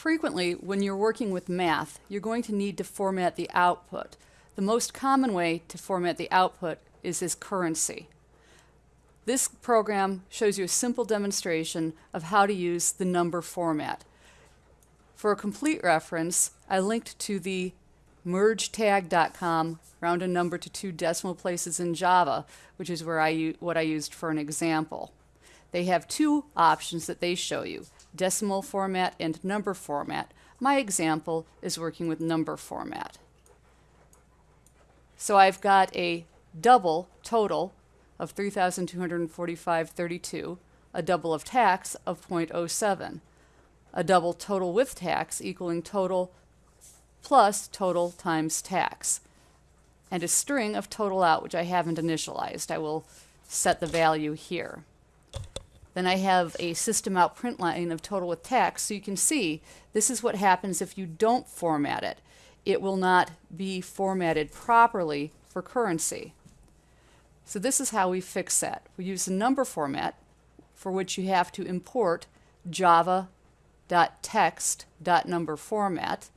Frequently, when you're working with math, you're going to need to format the output. The most common way to format the output is as currency. This program shows you a simple demonstration of how to use the number format. For a complete reference, I linked to the mergetag.com round a number to two decimal places in Java, which is where I what I used for an example. They have two options that they show you, decimal format and number format. My example is working with number format. So I've got a double total of 3,245.32, a double of tax of 0.07, a double total with tax equaling total plus total times tax, and a string of total out, which I haven't initialized. I will set the value here. Then I have a system out print line of total with tax, so you can see this is what happens if you don't format it. It will not be formatted properly for currency. So this is how we fix that. We use the number format for which you have to import java.text.number format,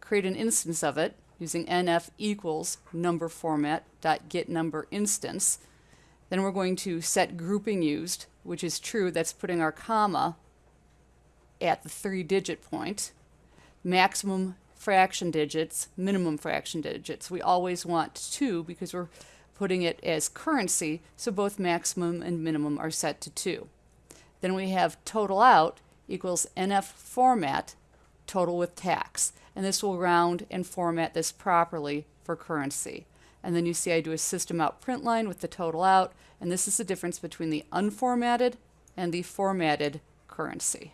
create an instance of it using nf equals number format dot get number instance. Then we're going to set grouping used, which is true. That's putting our comma at the three digit point. Maximum fraction digits, minimum fraction digits. We always want two because we're putting it as currency, so both maximum and minimum are set to 2. Then we have total out equals NF format total with tax. And this will round and format this properly for currency. And then you see I do a system out print line with the total out, and this is the difference between the unformatted and the formatted currency.